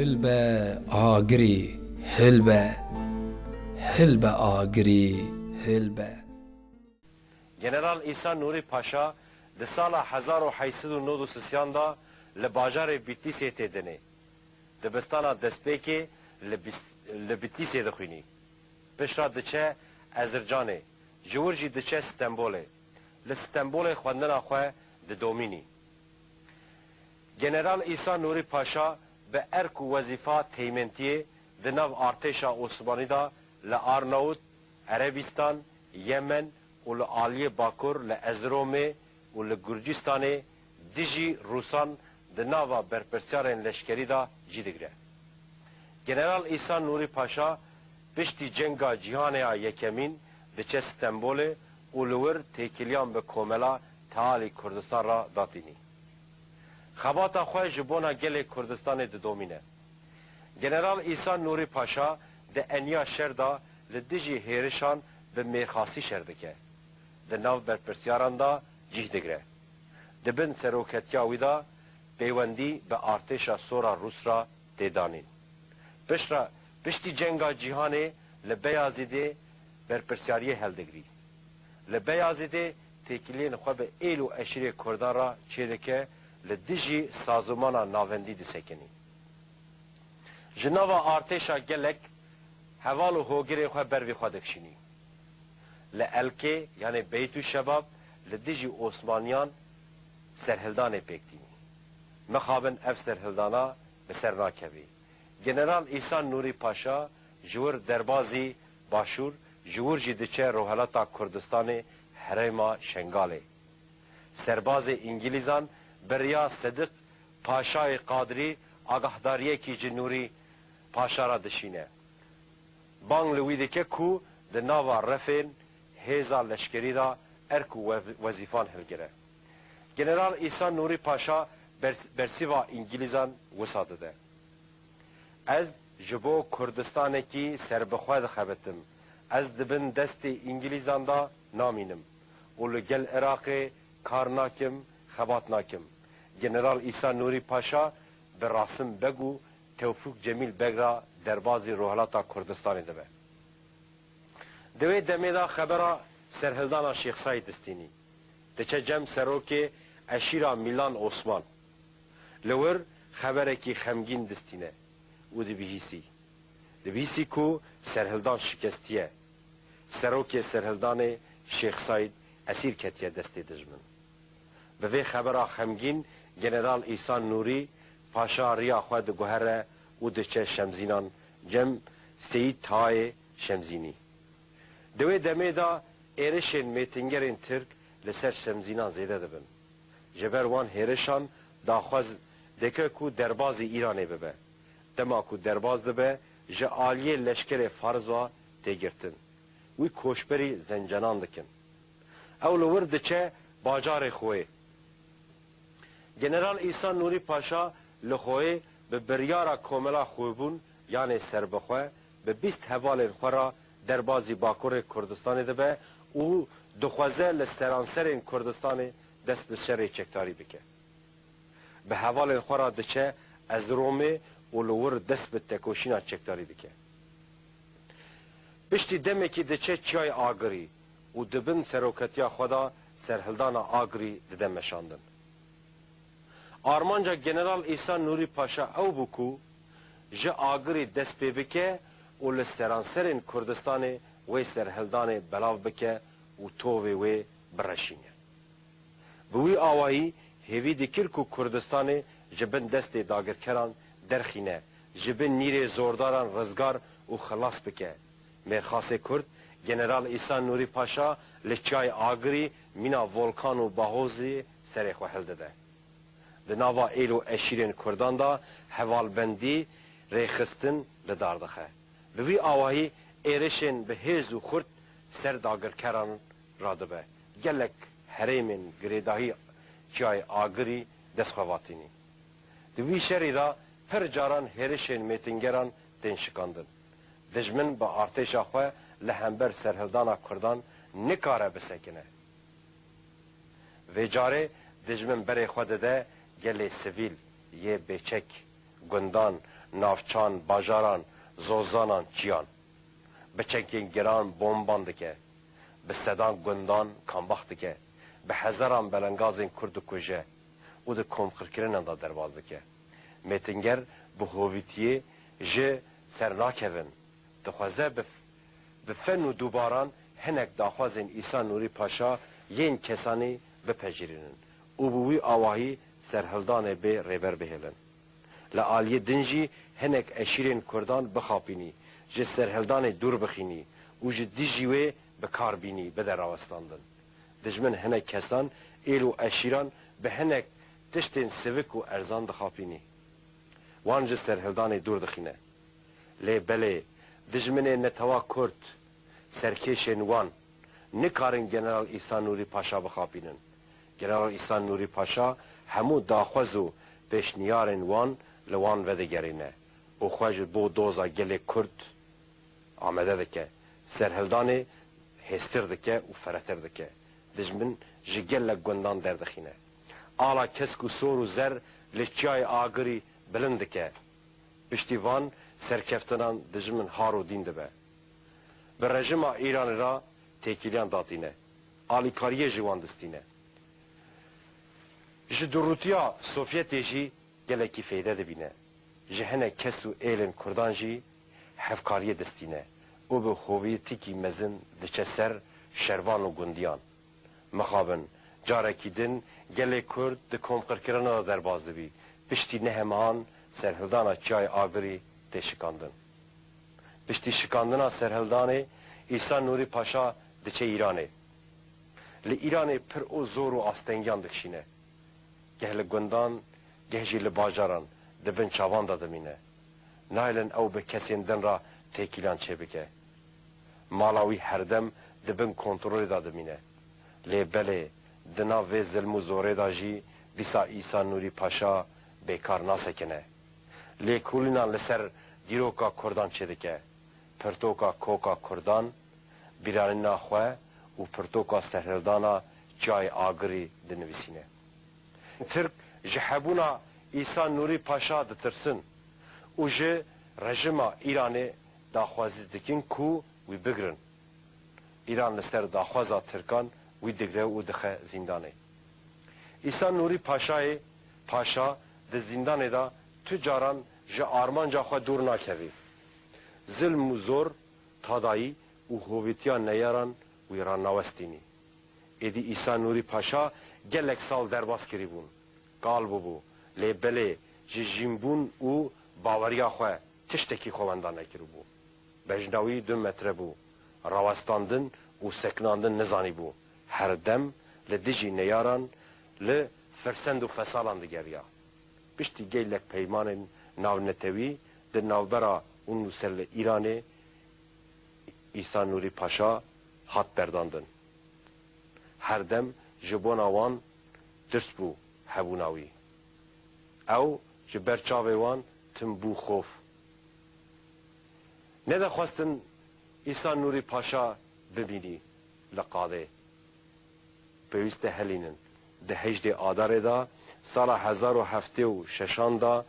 هلبه آگری هلبه هلبه آگری هلبه جنرال عیسی نوری پاشا د سال 1893 دا له بازار بیتیسې ته دنه د بستانا دسپېکې له بیتیسې د خوینی پشرا د چه ازرجانې جورجی د چه استنبولې له استنبول خواندنه خو د دومینی جنرال عیسی نوری پاشا به ارک و وظیفه تیمنتیه د نو ارتشا عثمانی دا ل ارناوت عربستان یمن و ل عالی باکور ل ازروم و ل گرجستان دیجی روسان د نو برپرسیارن لشکری دا جیدگره جنرال عیسی نوری پاشا پشتی جنگا جیهان یکمین د چه استنبول اولور تکیلیان به کوملا تعالی کردستان را داتینی خباتا خواه جبونا گل کردستان ده دومینه گنرال ایسا نوری پاشا ده انیا شردا لدجی هیرشان به میرخاسی شردکه ده نو برپرسیاران دا جیه دگره ده بن سروکتیاوی دا پیوندی به ارتشا سورا روس را دیدانین پشترا پشتی جنگا جیهانه لبیازی ده برپرسیاری هل دگری لبیازی ده تکیلین خواه به ایل و اشیری کردان را چیدکه لدجی سازمان ناوندی دسکنی جناوا آرتشا گلک هوال و هوگری خواه بروی خواه دکشینی لالکه یعنی بیتو شباب لدجی عثمانیان سرهلدان پکتینی مخابن اف سرهلدانا به سر ناکوی گنرال ایسان نوری پاشا جور دربازی باشور جور جدیچه روحلاتا کردستان هرما شنگاله سرباز انگلیزان بریا صدق پاشای قادری آگهداریه کی جنوری پاشا را دشینه بانگ لوی دکه کو ده ناوا رفن هیزا لشکری را ارکو وظیفان هلگره جنرال ایسا نوری پاشا برسیوا انگلیزان وساده ده از جبو کردستان کی سربخواد خبتم از دبن دست انگلیزان دا نامینم اولو گل عراق کارناکم خبات ناکم جنرال ایسا نوری پاشا به راسم بگو توفیق جمیل بگ را دربازی روحلاتا کردستان دبه دوی دمیدا خبره سرهلدانا شیخ سعید دستینی دچه جم سروک اشیرا میلان عثمان لور خبره کی خمگین دستینه او دی بیهیسی دی بیهیسی کو سرهلدان شکستیه سروک سرهلدان شیخ سعید اسیر کتیه دستی دجمن به وی خبر خمگین جنرال ایسان نوری پاشا ریا خود گوهر او دچه شمزینان جم سید تای شمزینی دوی دمه دا ایرشین میتنگرین ترک لسر شمزینان زیده دبن جبر وان هیرشان داخواز دکه کو درباز ایرانه ببه دما کو درباز دبه جالیه لشکر فارز و تگرتن وی کوشبری زنجنان دکن اول ورد چه باجار خوی جنرال ایسا نوری پاشا لخوی به بریارا کوملا خوبون یعنی سربخوه به بیست هوال خورا در بازی باکور کردستان دبه او دخوازه لسرانسر کردستان دست به شر چکتاری بکه به هوال خورا دچه از رومه و لور دست به تکوشینا چکتاری بکه پشتی دمکی دچه چای آگری و دبن سروکتیا خدا سرهلدان آگری ددمشاندن آرمانجا گنرال ایسا نوری پاشا او بکو جه آگری دست پی بکه و لسرانسرین کردستان و سرهلدان بلاو بکه و تووی و برشینه بوی آوایی هیوی دکر کو کردستان جبن دست داگرکران درخینه جبن نیر زورداران رزگار و خلاص بکه مرخاص کرد جنرال ایسا نوری پاشا لچای آگری مینا ولکان و باهوزی سرخوهل دده د ناوا ایلو اشیرین کردان دا حوالبندی ریخستن لدار دخه لوی آواهی ایرشین به هیز و خورد سر داگر کران رادبه گلک هریمین گریداهی جای آگری دستخواتینی دوی شری را پر جاران هریشین میتنگران دین شکاندن دجمن با ارتش خواه لهمبر سرهلدانا کردان نکاره بسکنه و جاره دجمن بری خود ده گل سویل یه بچک گندان نافچان باجاران زوزانان چیان بچکین گران بومبان دکه به سدان گندان کانباخ دکه به هزاران بلنگازین کرد و کجه او ده کمخرکرین دا درواز دکه میتنگر به هویتیه جه سر ناکوین دخوازه به فن و دوباران هنک داخوازین ایسا نوری پاشا یین کسانی بپجیرینن او بوی آواهی سرهلدان به ریبر بهلن لعالی دنجی هنک اشیرین کردان بخاپینی جه سرهلدان دور بخینی او جه دیجیوه بکار بینی بده راوستاندن دجمن هنک کسان ایلو اشیران به هنک تشتین سوک و ارزان دخاپینی وان جه سرهلدان دور دخینه لی بله دجمن نتوا کرد سرکشن وان نکارن جنرال ایسان نوری پاشا بخاپینن جنرال ایسان نوری پاشا هەموو داخوەز و پێشنیارن وان لەوان vedigerîne û xwe ji bo doza gelê Kurd amede dike serhildanê hêstir dike û feretir dike dijmin ji gelek gundan derdixîne ala kesk û sor û zer li çiyayê agirî bilind dike piştî van serkeftinan dijmin har û dîn dibe bi rejima îranê ra têkiliyan datîne alîkariyê ji wan distîne ji durûtiya Sovyetê jî gelekî feyde dibîne. Ji hinek kes û êlên Kurdan jî hevkariyê destîne û bi hoviyetîkî mezin diçe ser şervan û gundiyan. Mixabin carekî din gelê Kurd di komqirkirina da derbaz dibî. Piştî nehemhan serhildana çay agirî tê şikandin. Piştî şikandina serhildanê İsa Nuri Paşa diçe İranê. Li İranê pir û zor û astengiyan dikşîne. گه له گندان گه جی له باجاران دبن چاوان دا دمینه نایلن او به کسیندن را تکیلان چه بکه مالاوی هردم دبن کنترول دا دمینه لی بله دنا و ظلم و زوره دا جی بیسا ایسا نوری پاشا بیکار ناسکنه لی کولینان لسر دیروکا کردان چه دکه پرتوکا کوکا کردان بیرانینا خواه و پرتوکا سهردانا جای آگری دنویسینه ترک ji hebûna Îsa Nûrî Paşa ditirsin û ji rejima Îranê daxwazî dikin ku wî bigirin. Îran li ser daxwaza Tirkan wî digre û dixe zîndanê. Îsa Nûrî Paşayê paşa di zîndanê da tu caran ji armanca xwe dûr nakevî. Zilm û zor, tadayî û hovîtiya neyaran wî ran nawestînî. edi İsa Nuri Paşa gelek sal derbas kiribun. Gal bu bu. Lebele jimbun u bavariya xwe tiştekî xwendan nekiribû. Bejnawî du metre bû. Rawestandin û seknandin nizanî bû. Her dem li dijî neyaran li firsend û fesalan digeriya. Piştî gelek peymanên navnetewî di navbera û nûserli Îranê İsa Nuri Paşa hat berdandin. هەردەم ji بۆ ناوان درست بوو هەبووناوی ئەو ji بەر چاوێ wan تم بوو خۆف نەدەخواستن ئیسان نوری پاشا ببینی لە قادێ پێویستە هەلینن دههدێ ئادارێدا ساڵە 1970 و ششاندا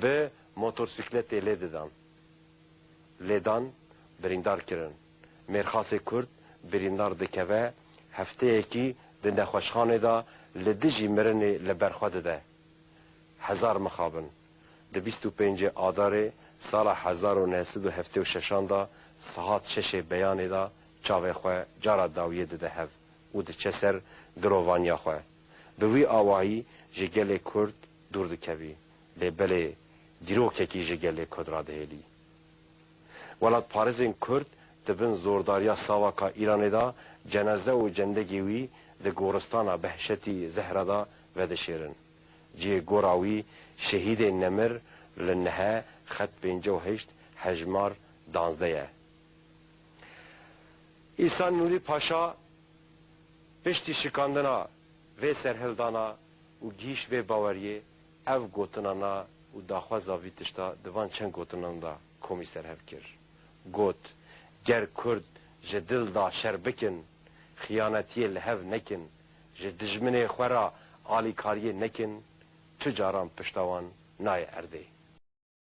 بە مۆتۆرسیکلەتێ لێ ددان لێدان بریندار kirin mêrxasê Kurd birîndar dikeve هەفتەیەکی لە نەخۆشخانێدا لە دژی مرنێ لە بەرخوا دەدە هزار مخابن لە 25 ئادارێ ساڵە 1970دا سەهات شەشێ بەیانێدا چاوێخوا جارە داویە دەدە هەف و دچە سەر درۆڤانیاخوا bi wî awayî ji gelê Kurd dûr dikevî lê belê dîrokekî ji gelê Kudra dihêlî. Welat Parêzên Kurd dibin zordariya sawaka Îranê da cənaze û cendekê wî di goristana Behşetî Zehra de vedişêrin. Cihê gora wî şehîdê Nemir li nihe xet pêncî û heşt hejmar danzde ye. İhsan Nuri Paşa piştî şikandina vê serhildana û gîş vê baweriyê ev gotinana û daxwaza vî tişta divan çend gotinan da komî serhev kir. Got ger Kurd ji dil da şer bikin خیانتی لهو نکن جه دجمن خورا آلیکاری نکن تو جاران پشتوان نای ارده